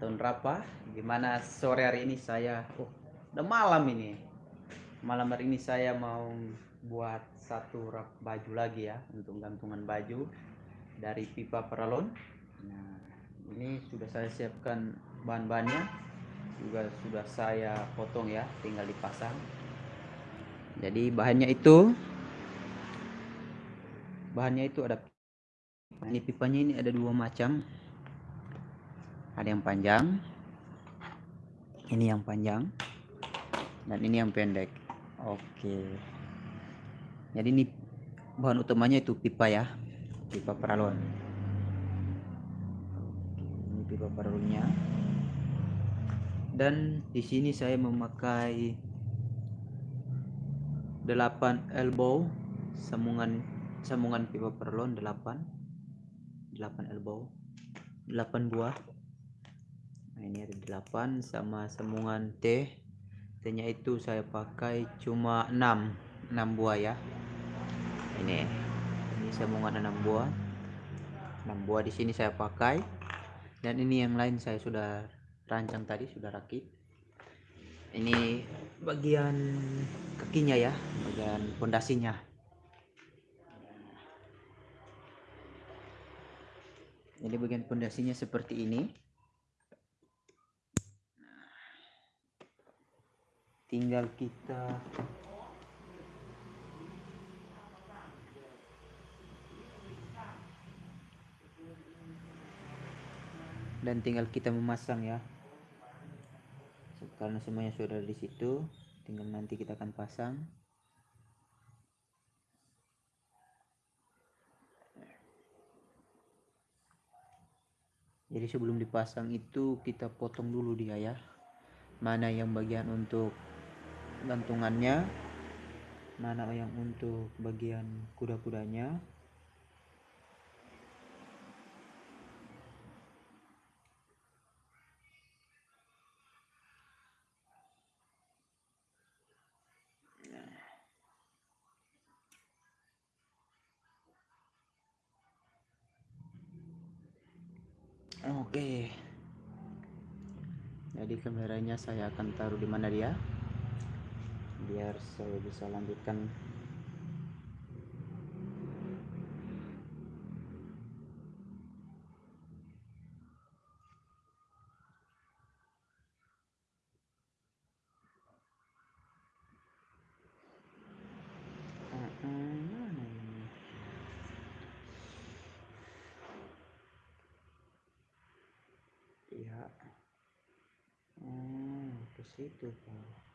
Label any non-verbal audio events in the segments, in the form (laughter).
tahun berapa? Gimana sore hari ini saya? Oh udah malam ini. Malam hari ini saya mau buat satu rak baju lagi ya untuk gantungan baju dari pipa peralon. Nah ini sudah saya siapkan bahan-bahannya. Juga sudah saya potong ya tinggal dipasang. Jadi bahannya itu bahannya itu ada. Nah, ini pipanya ini ada dua macam ada yang panjang. Ini yang panjang. Dan ini yang pendek. Oke. Jadi ini bahan utamanya itu pipa ya. Pipa paralon oke, ini pipa paralonnya dan di sini saya memakai 8 elbow sambungan sambungan pipa paralon 8 8 elbow. 8 buah nah ini ada 8 sama sambungan T. T itu saya pakai cuma 6 6 buah ya. Ini ini sambungan 6 buah. 6 buah di sini saya pakai. Dan ini yang lain saya sudah rancang tadi sudah rakit. Ini bagian kakinya ya bagian pondasinya. Jadi bagian pondasinya seperti ini tinggal kita. Dan tinggal kita memasang ya. Karena semuanya sudah di situ tinggal nanti kita akan pasang. Jadi sebelum dipasang itu kita potong dulu dia ya. Mana yang bagian untuk gantungannya mana yang untuk bagian kuda-kudanya Oke. Jadi kameranya saya akan taruh di mana dia? Biar saya bisa lanjutkan. Ya. Oh ke situ pak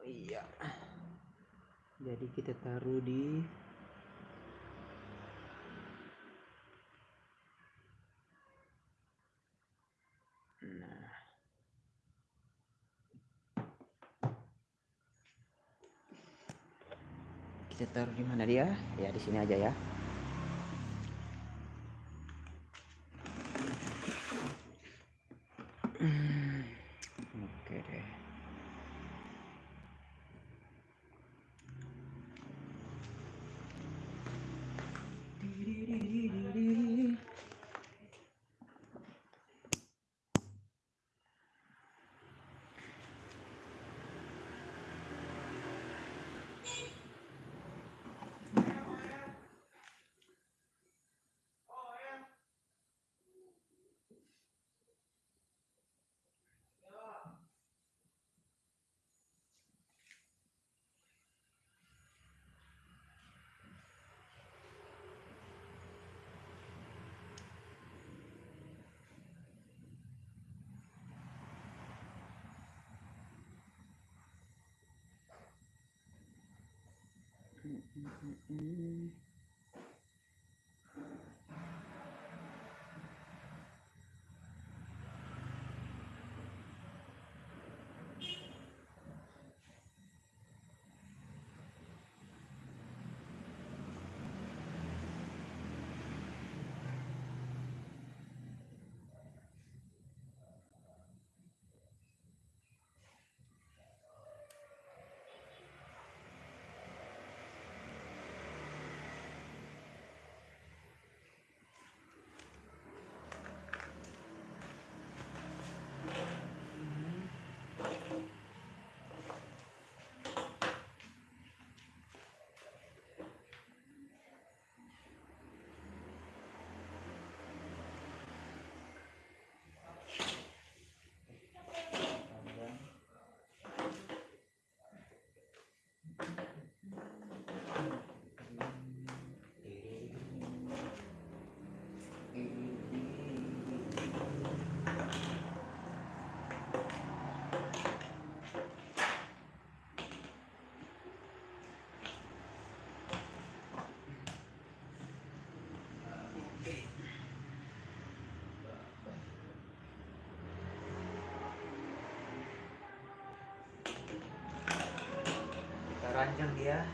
Oh, iya jadi kita taruh di nah. Kita taruh di mana dia? Ya di sini aja ya. Oke Mm-hmm. Ranjang dia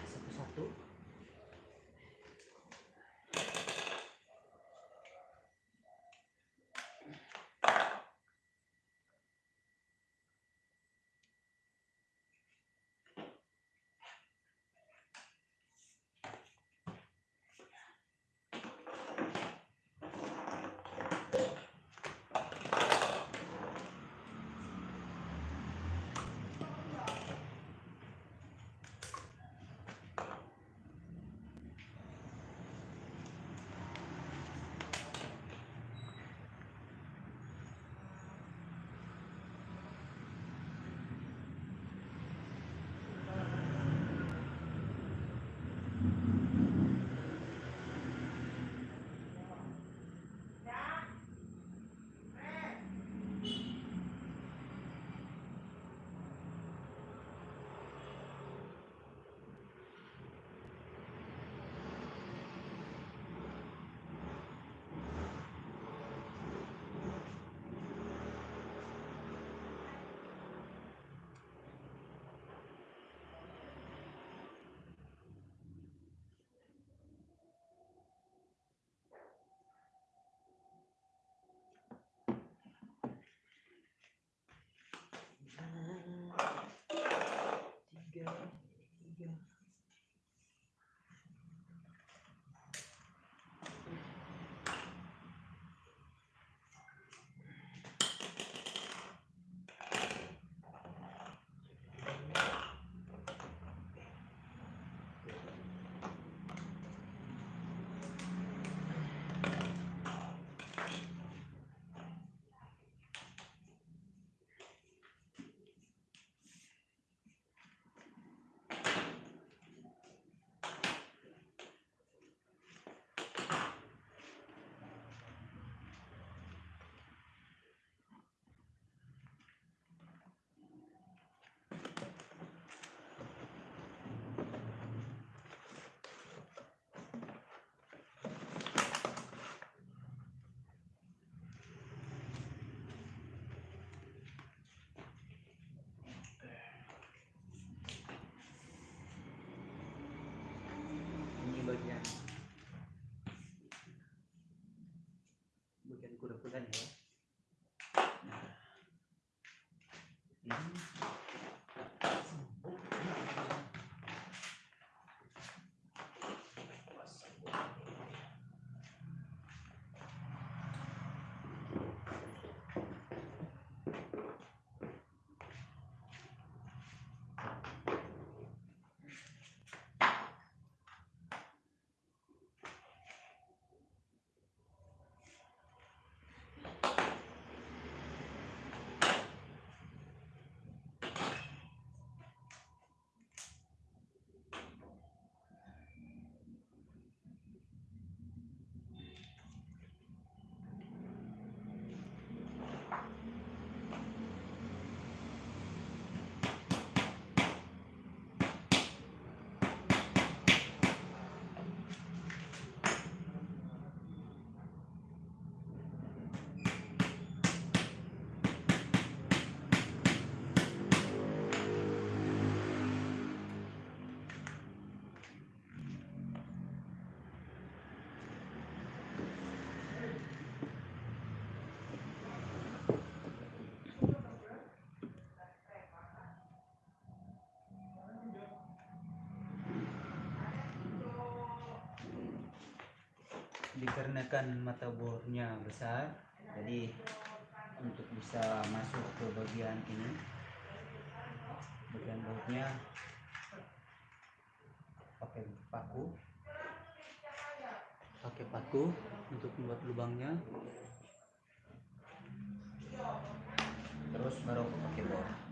together. Bagian kuda-kuda ya nah ini dikarenakan mata bornya besar. Jadi untuk bisa masuk ke bagian ini bagian bautnya pakai paku. Pakai paku untuk membuat lubangnya. Terus baru pakai bor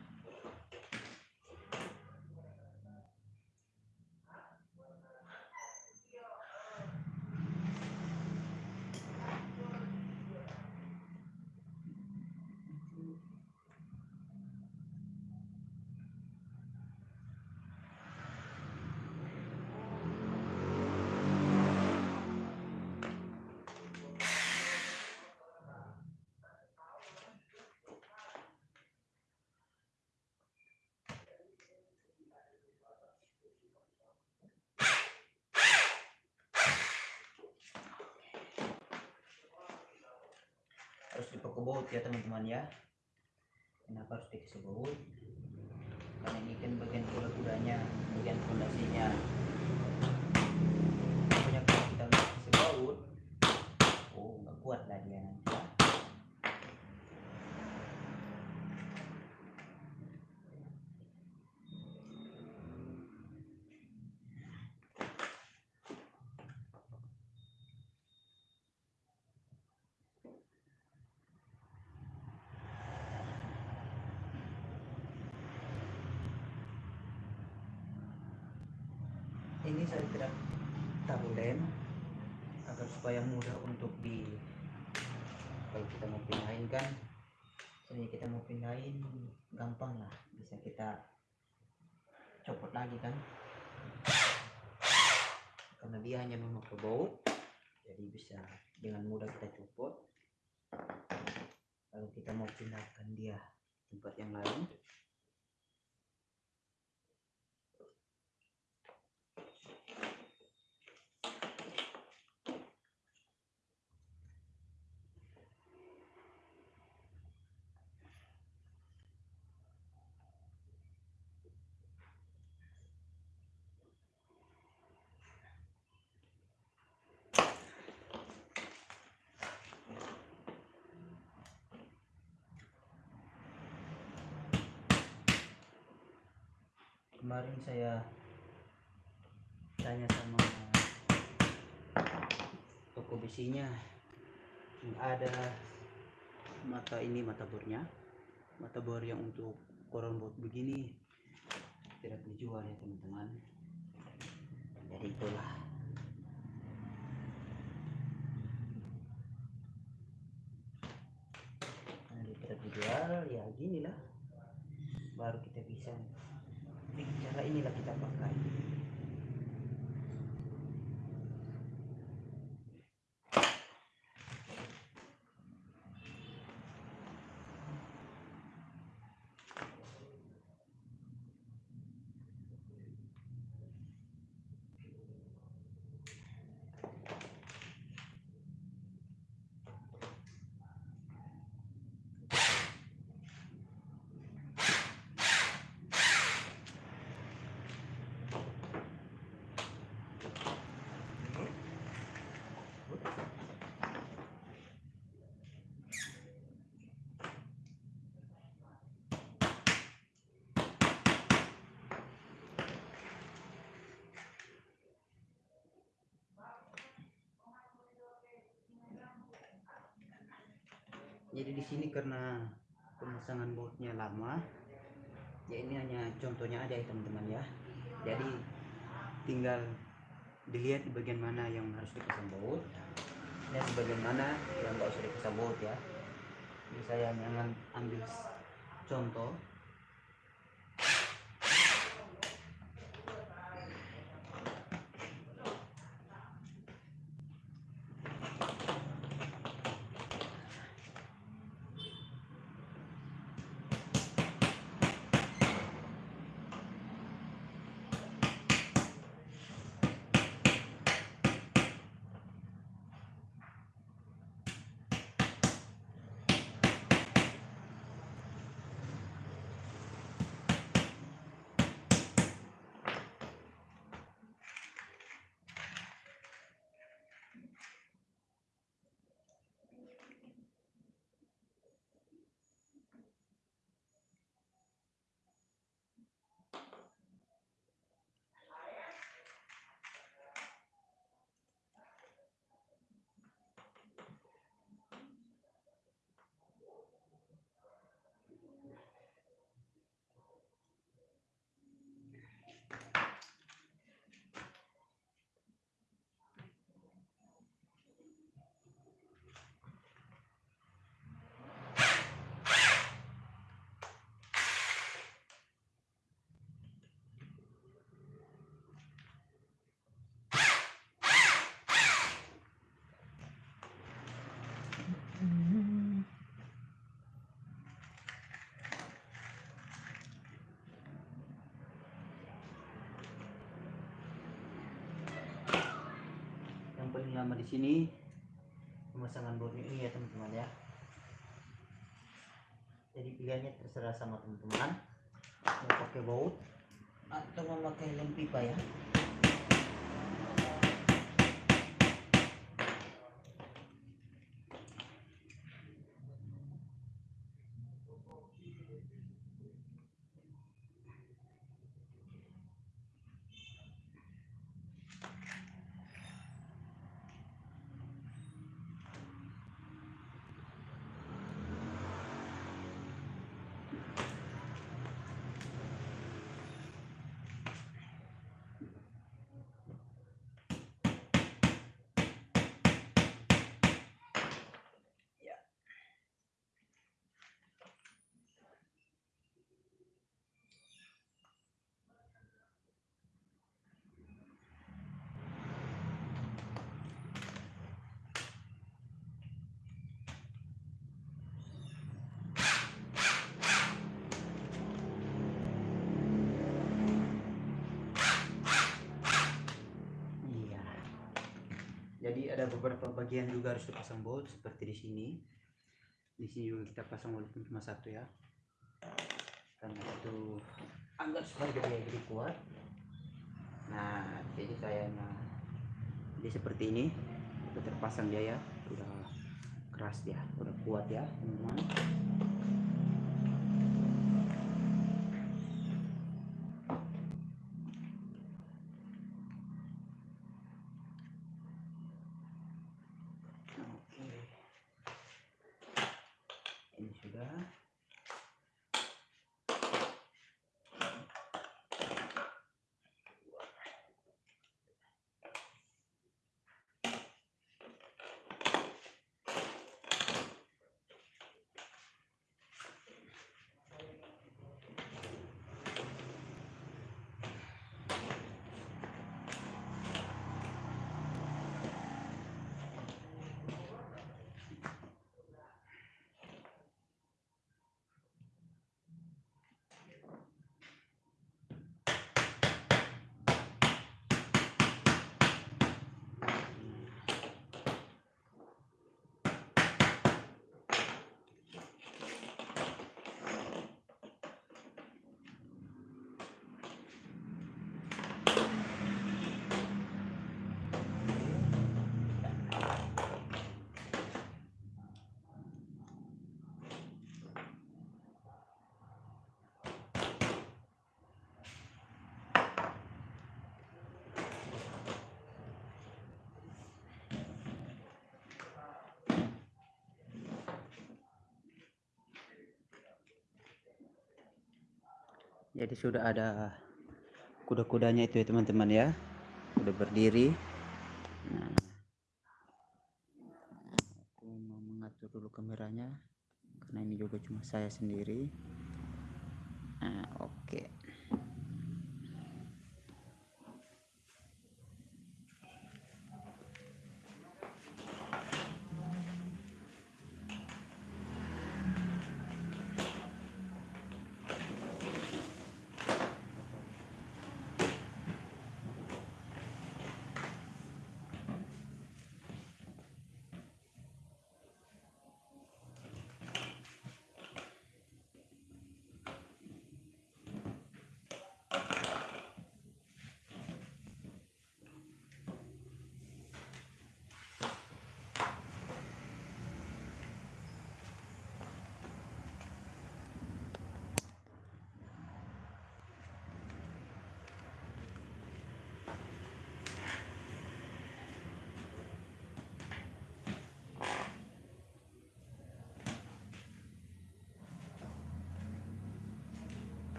harus dipakai baut ya teman-teman ya. Kenapa harus dikasih baut? Karena ini kan bagian kuda kudanya bagian fondasinya. Kalau kita kasih baut oh nggak kuat lah dia nanti ya ini saya tidak taruh lem agar supaya mudah untuk di kalau kita mau pindahin kan jadi kita mau pindahin gampang lah. Bisa kita copot lagi kan. Karena dia hanya memakai baut jadi bisa dengan mudah kita copot. Kalau kita mau pindahkan dia tempat yang lain kemarin saya tanya sama toko besinya ada mata ini mata bornya mata bor yang untuk koron bot begini tidak dijual ya teman-teman. Jadi itulah. Tidak dijual ya gini lah baru kita bisa cara inilah kita pakai jadi di sini karena pemasangan bautnya lama ya ini hanya contohnya aja ya teman-teman ya. Jadi tinggal dilihat di bagian mana yang harus dipasang baut dan di bagian mana yang nggak usah dipasang baut ya. Jadi saya jangan ambil contoh lama di sini. Pemasangan bautnya ini ya teman-teman ya. Jadi pilihannya terserah sama teman-teman. Mau pakai baut atau memakai lem pipa ya? Jadi ada beberapa bagian juga harus dipasang baut seperti di sini. Di sini juga kita pasang walaupun cuma satu ya. Karena itu agar supaya dia jadi kuat. Nah jadi kayaknya jadi seperti ini. Udah terpasang dia ya. Udah keras ya udah kuat ya teman-teman Ini Jadi sudah ada kuda-kudanya itu ya teman-teman ya. Udah berdiri. Nah, aku mau mengatur dulu kameranya karena ini juga cuma saya sendiri. Nah, oke. Kapan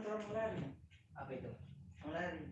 Kamu lari? Apa itu? Lari.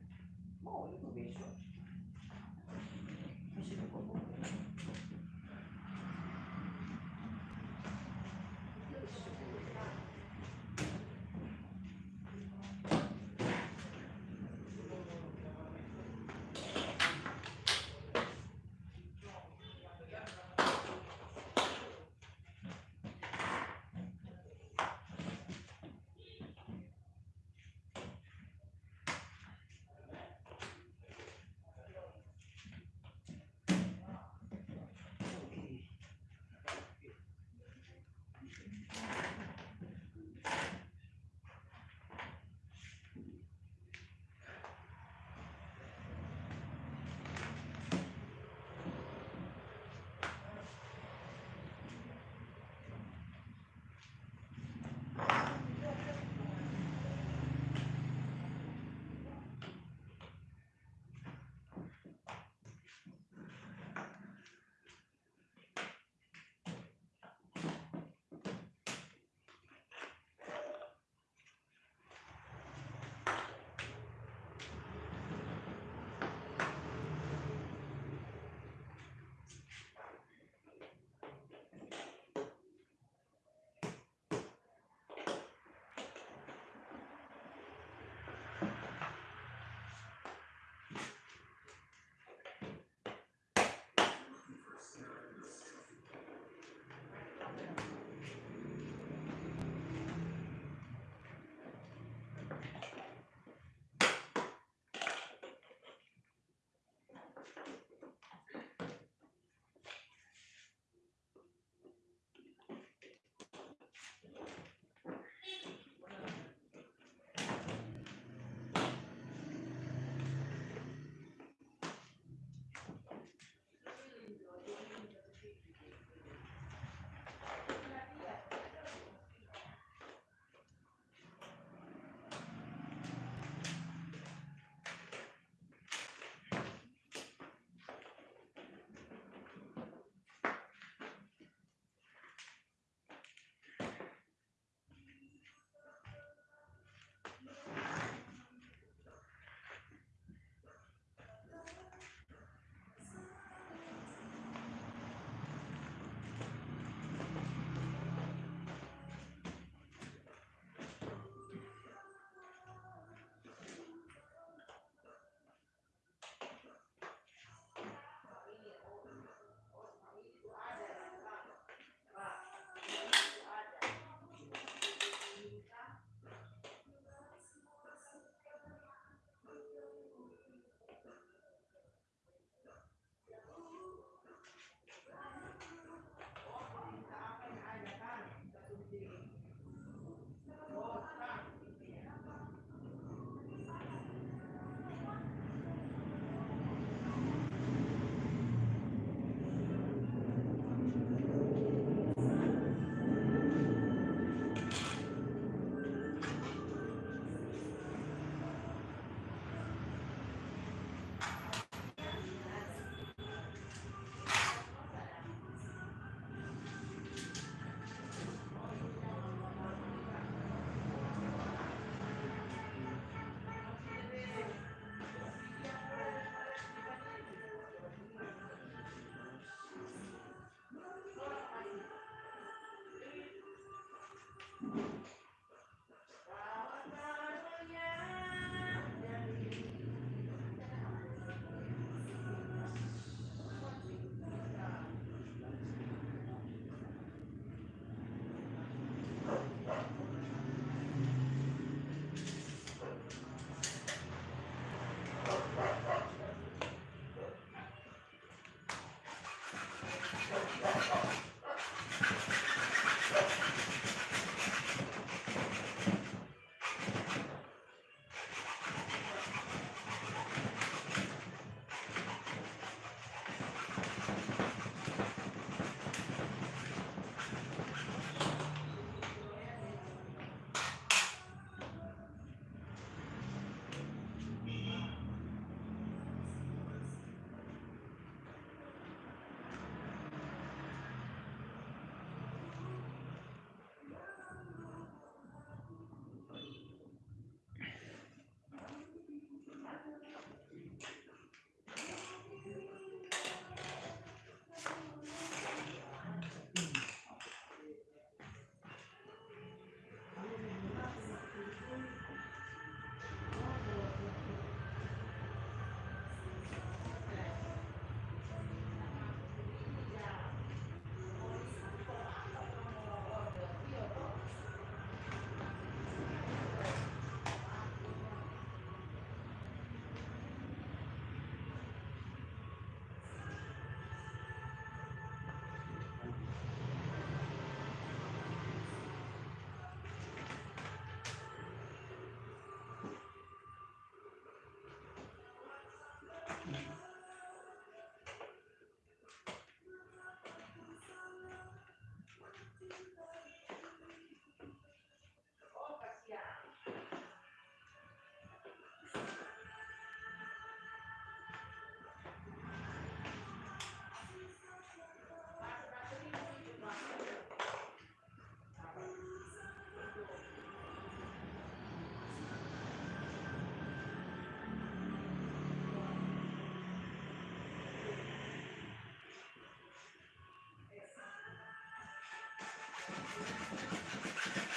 ハハハハ。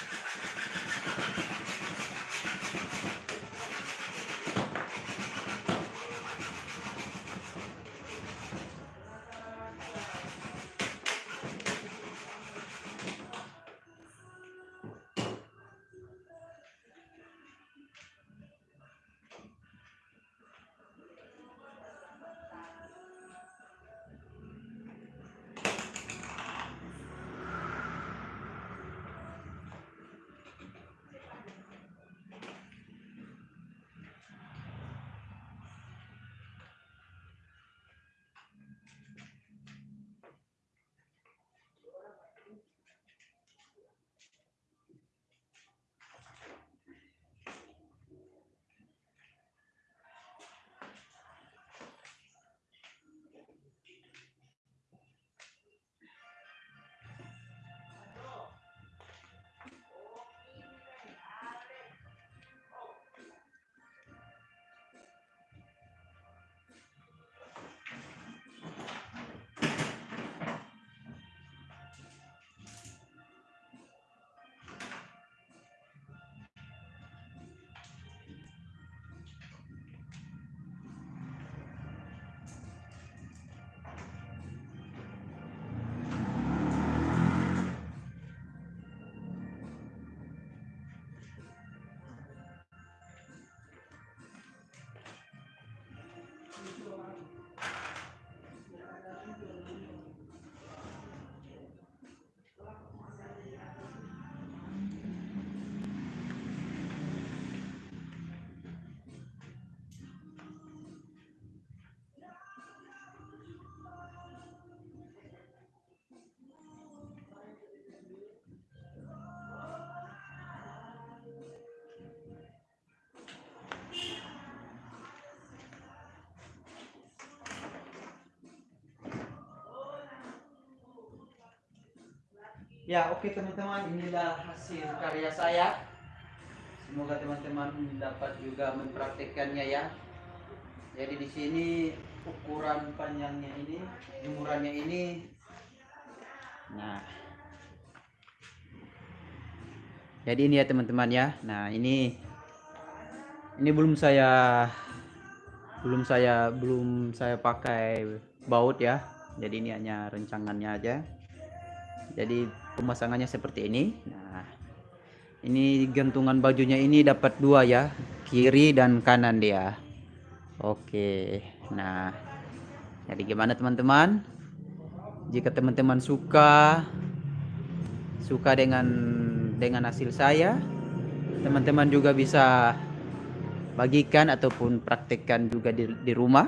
Ya, oke teman-teman, inilah hasil karya saya. Semoga teman-teman dapat juga mempraktikkannya ya. Jadi di sini ukuran panjangnya ini, jemurannya ini. Nah. Jadi ini ya teman-teman ya. Nah, ini ini belum saya belum saya belum saya pakai baut ya. Jadi ini hanya rencangannya aja. Jadi pemasangannya seperti ini. Nah ini gantungan bajunya ini dapat dua ya kiri dan kanan dia. Oke nah jadi gimana teman-teman? Jika teman-teman suka suka dengan dengan hasil saya teman-teman juga bisa bagikan ataupun praktekkan juga di, di rumah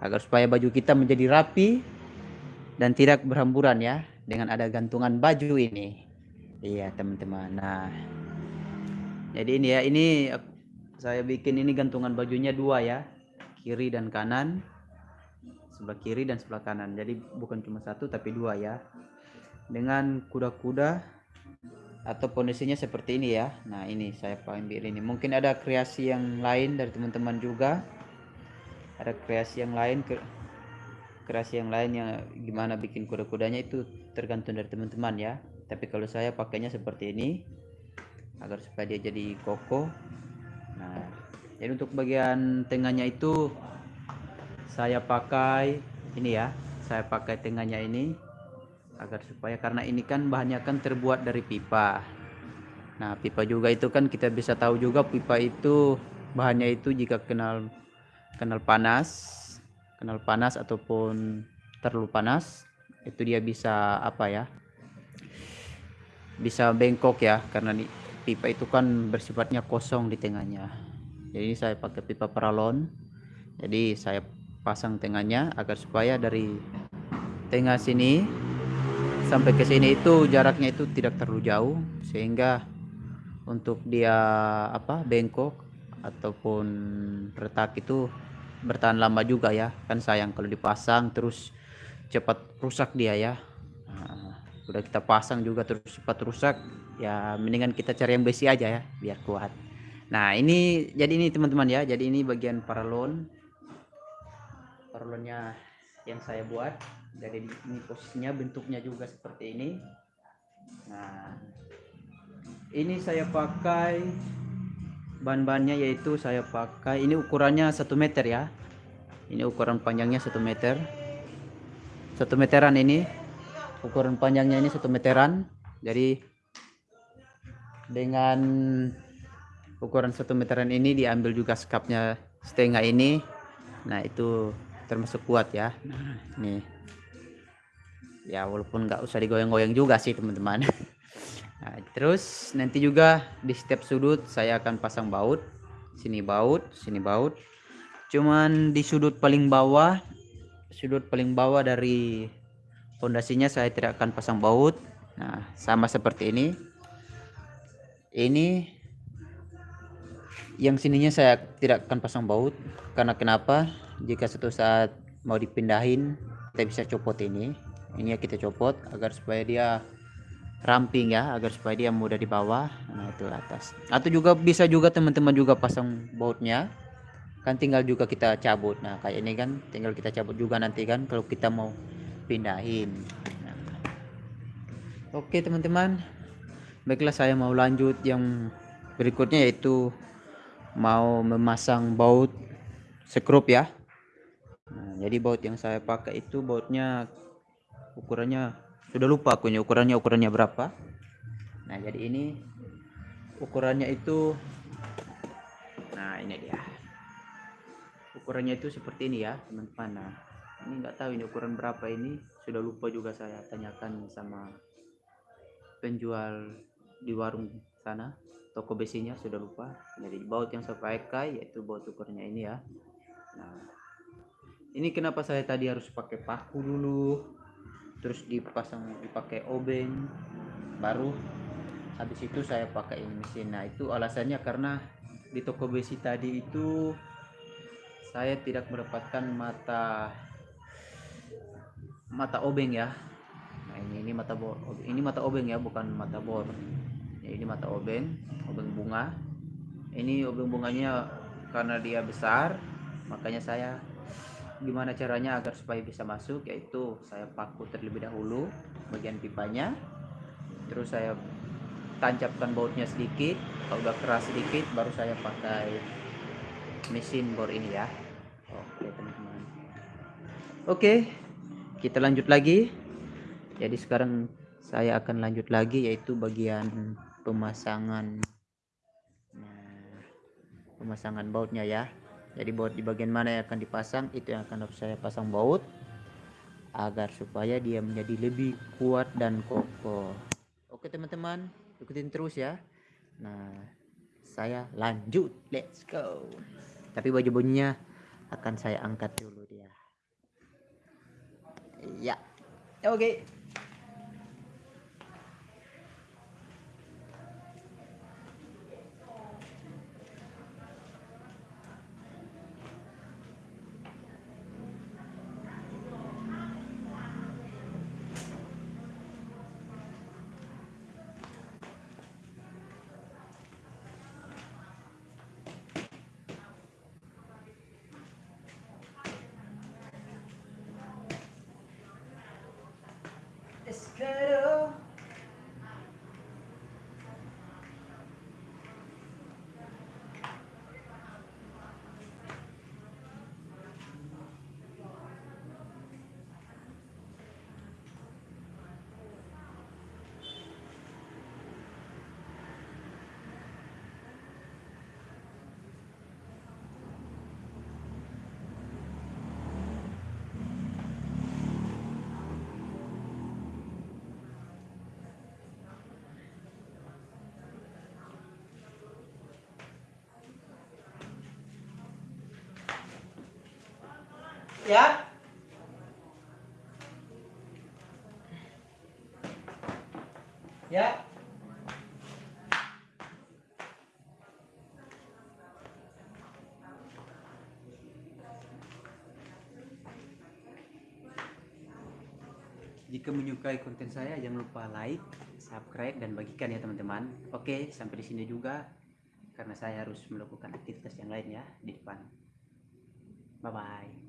agar supaya baju kita menjadi rapi dan tidak berhamburan ya dengan ada gantungan baju ini. Iya teman-teman. Nah jadi ini ya ini saya bikin ini gantungan bajunya dua ya. Kiri dan kanan. Sebelah kiri dan sebelah kanan. Jadi bukan cuma satu tapi dua ya. Dengan kuda-kuda atau kondisinya seperti ini ya. Nah ini saya ambil ini. Mungkin ada kreasi yang lain dari teman-teman juga. Ada kreasi yang lain ke kreasi yang lain yang gimana bikin kuda-kudanya itu tergantung dari teman-teman ya. Tapi kalau saya pakainya seperti ini agar supaya dia jadi kokoh. Nah jadi untuk bagian tengahnya itu saya pakai ini ya saya pakai tengahnya ini agar supaya karena ini kan bahannya kan terbuat dari pipa. Nah pipa juga itu kan kita bisa tahu juga pipa itu bahannya itu jika kenal kenal panas kenal panas ataupun terlalu panas itu dia bisa apa ya bisa bengkok ya karena pipa itu kan bersifatnya kosong di tengahnya. Jadi saya pakai pipa paralon jadi saya pasang tengahnya agar supaya dari tengah sini sampai ke sini itu jaraknya itu tidak terlalu jauh sehingga untuk dia apa bengkok ataupun retak itu bertahan lama juga ya. Kan sayang kalau dipasang terus cepat rusak dia ya. Nah, udah kita pasang juga terus cepat rusak ya mendingan kita cari yang besi aja ya biar kuat. Nah ini jadi ini teman-teman ya jadi ini bagian paralon. Paralonnya yang saya buat. Jadi ini posisinya bentuknya juga seperti ini. Nah ini saya pakai bahan-bahannya yaitu saya pakai ini ukurannya satu meter ya. Ini ukuran panjangnya satu meter. Satu meteran ini. Ukuran panjangnya ini satu meteran. Jadi dengan ukuran satu meteran ini diambil juga sekapnya setengah ini. Nah itu termasuk kuat ya. Nih. Ya walaupun nggak usah digoyang-goyang juga sih teman-teman (laughs) nah, terus nanti juga di setiap sudut saya akan pasang baut. Sini baut sini baut. Cuman di sudut paling bawah sudut paling bawah dari fondasinya saya tidak akan pasang baut. Nah sama seperti ini. Ini yang sininya saya tidak akan pasang baut. Karena kenapa? Jika suatu saat mau dipindahin kita bisa copot ini. Ini kita copot agar supaya dia ramping ya agar supaya dia mudah dibawa nah itu atas. Atau juga bisa juga teman-teman juga pasang bautnya kan tinggal juga kita cabut. Nah kayak ini kan tinggal kita cabut juga nanti kan kalau kita mau pindahin. Nah. oke teman-teman. Baiklah saya mau lanjut. Yang berikutnya yaitu mau memasang baut sekrup ya. Nah, jadi baut yang saya pakai itu bautnya ukurannya sudah lupa aku ukurannya ukurannya berapa. Nah, jadi ini ukurannya itu nah ini dia. Ukurannya itu seperti ini ya, teman-teman. Nah, ini nggak tahu ini ukuran berapa ini, sudah lupa juga saya tanyakan sama penjual di warung sana toko besinya sudah lupa jadi baut yang saya pakai yaitu baut ukurannya ini ya nah ini kenapa saya tadi harus pakai paku dulu terus dipasang dipakai obeng baru. Habis itu saya pakai mesin. Nah itu alasannya karena di toko besi tadi itu saya tidak mendapatkan mata mata obeng ya. Nah ini ini mata bor ini mata obeng ya bukan mata bor. Ya, ini mata obeng obeng bunga. Ini obeng bunganya karena dia besar makanya saya gimana caranya agar supaya bisa masuk yaitu saya paku terlebih dahulu bagian pipanya terus saya tancapkan bautnya sedikit kalau udah keras sedikit baru saya pakai mesin bor ini ya. Oke teman-teman. Oke kita lanjut lagi. Jadi sekarang saya akan lanjut lagi yaitu bagian pemasangan nah, pemasangan bautnya ya jadi baut di bagian mana yang akan dipasang itu yang akan saya pasang baut agar supaya dia menjadi lebih kuat dan kokoh. Oke teman-teman, ikutin terus ya. Nah, saya lanjut. Let's go. Tapi baju-bajunya akan saya angkat dulu dia. Ya. Oke. Let's go. Ya. Ya. Jika menyukai konten saya jangan lupa like, subscribe dan bagikan ya teman-teman. Oke, sampai di sini juga karena saya harus melakukan aktivitas yang lain ya di depan. Bye bye.